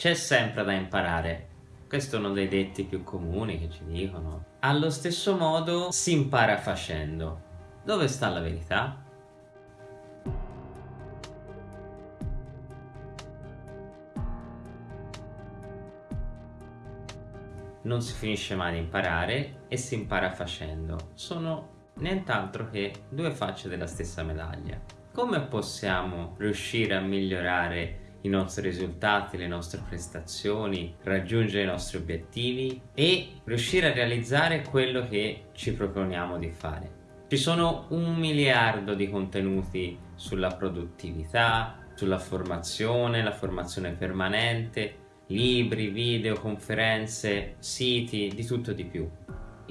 C'è sempre da imparare. Questo è uno dei detti più comuni che ci dicono. Allo stesso modo si impara facendo. Dove sta la verità? Non si finisce mai di imparare e si impara facendo. Sono nient'altro che due facce della stessa medaglia. Come possiamo riuscire a migliorare i nostri risultati, le nostre prestazioni, raggiungere i nostri obiettivi e riuscire a realizzare quello che ci proponiamo di fare? Ci sono un miliardo di contenuti sulla produttività, sulla formazione, la formazione permanente, libri, video, conferenze, siti, di tutto di più.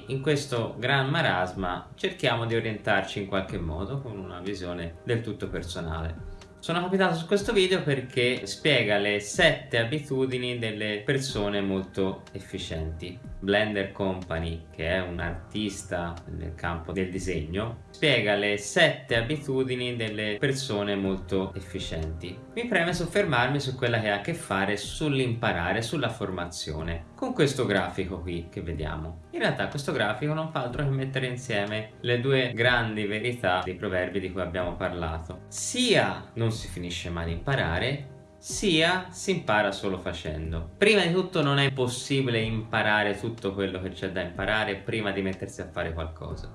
In questo gran marasma cerchiamo di orientarci in qualche modo con una visione del tutto personale. Sono capitato su questo video perché spiega le 7 abitudini delle persone molto efficienti. Blender Company, che è un artista nel campo del disegno, spiega le 7 abitudini delle persone molto efficienti. Mi preme soffermarmi su quella che ha a che fare sull'imparare, sulla formazione, con questo grafico qui che vediamo. In realtà questo grafico non fa altro che mettere insieme le due grandi verità dei proverbi di cui abbiamo parlato. Sia non si finisce mai di imparare, sia si impara solo facendo. Prima di tutto non è possibile imparare tutto quello che c'è da imparare prima di mettersi a fare qualcosa.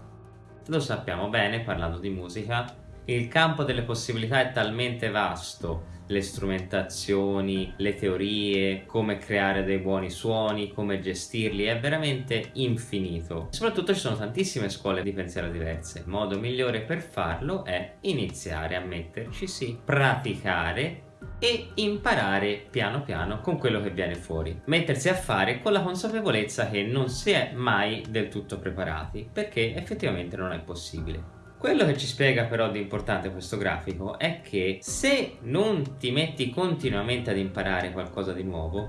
Lo sappiamo bene parlando di musica, il campo delle possibilità è talmente vasto, le strumentazioni, le teorie, come creare dei buoni suoni, come gestirli, è veramente infinito. Soprattutto ci sono tantissime scuole di pensiero diverse. Il modo migliore per farlo è iniziare a metterci sì, praticare e imparare piano piano con quello che viene fuori. Mettersi a fare con la consapevolezza che non si è mai del tutto preparati, perché effettivamente non è possibile. Quello che ci spiega però di importante questo grafico è che se non ti metti continuamente ad imparare qualcosa di nuovo,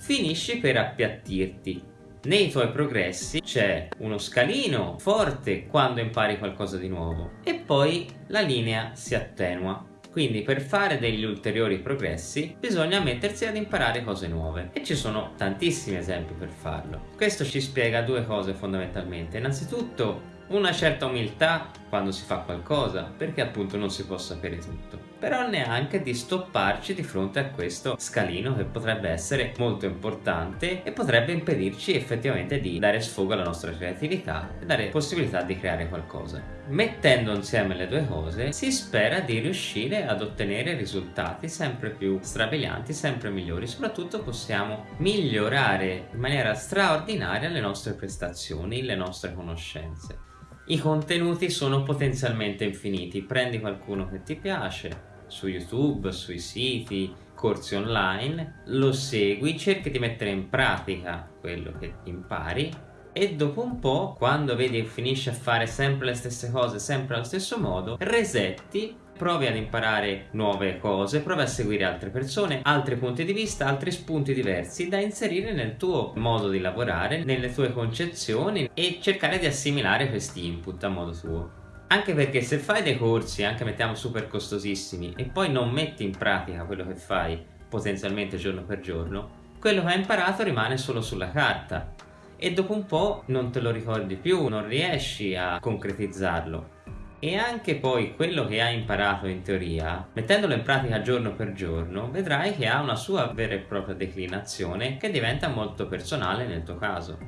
finisci per appiattirti. Nei tuoi progressi c'è uno scalino forte quando impari qualcosa di nuovo e poi la linea si attenua. Quindi per fare degli ulteriori progressi bisogna mettersi ad imparare cose nuove e ci sono tantissimi esempi per farlo. Questo ci spiega due cose fondamentalmente. Innanzitutto una certa umiltà quando si fa qualcosa, perché appunto non si può sapere tutto. Però neanche di stopparci di fronte a questo scalino che potrebbe essere molto importante e potrebbe impedirci effettivamente di dare sfogo alla nostra creatività e dare possibilità di creare qualcosa. Mettendo insieme le due cose si spera di riuscire ad ottenere risultati sempre più strabilianti, sempre migliori, soprattutto possiamo migliorare in maniera straordinaria le nostre prestazioni, le nostre conoscenze. I contenuti sono potenzialmente infiniti, prendi qualcuno che ti piace, su YouTube, sui siti, corsi online, lo segui, cerchi di mettere in pratica quello che impari e dopo un po', quando vedi che finisci a fare sempre le stesse cose, sempre allo stesso modo, resetti provi ad imparare nuove cose, provi a seguire altre persone, altri punti di vista, altri spunti diversi da inserire nel tuo modo di lavorare, nelle tue concezioni e cercare di assimilare questi input a modo tuo. Anche perché se fai dei corsi, anche mettiamo super costosissimi, e poi non metti in pratica quello che fai potenzialmente giorno per giorno, quello che hai imparato rimane solo sulla carta e dopo un po' non te lo ricordi più, non riesci a concretizzarlo e anche poi quello che hai imparato in teoria, mettendolo in pratica giorno per giorno, vedrai che ha una sua vera e propria declinazione che diventa molto personale nel tuo caso.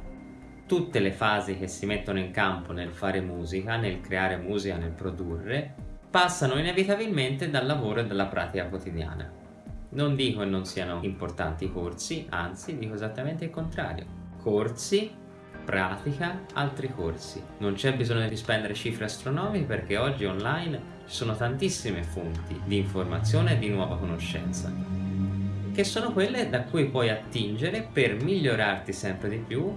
Tutte le fasi che si mettono in campo nel fare musica, nel creare musica, nel produrre, passano inevitabilmente dal lavoro e dalla pratica quotidiana. Non dico che non siano importanti i corsi, anzi dico esattamente il contrario. Corsi pratica altri corsi. Non c'è bisogno di spendere cifre astronomiche perché oggi online ci sono tantissime fonti di informazione e di nuova conoscenza che sono quelle da cui puoi attingere per migliorarti sempre di più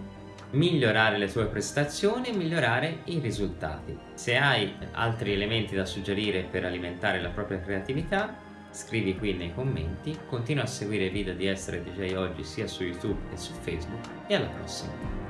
migliorare le tue prestazioni e migliorare i risultati. Se hai altri elementi da suggerire per alimentare la propria creatività, scrivi qui nei commenti, continua a seguire i video di Essere DJ Oggi sia su YouTube che su Facebook e alla prossima!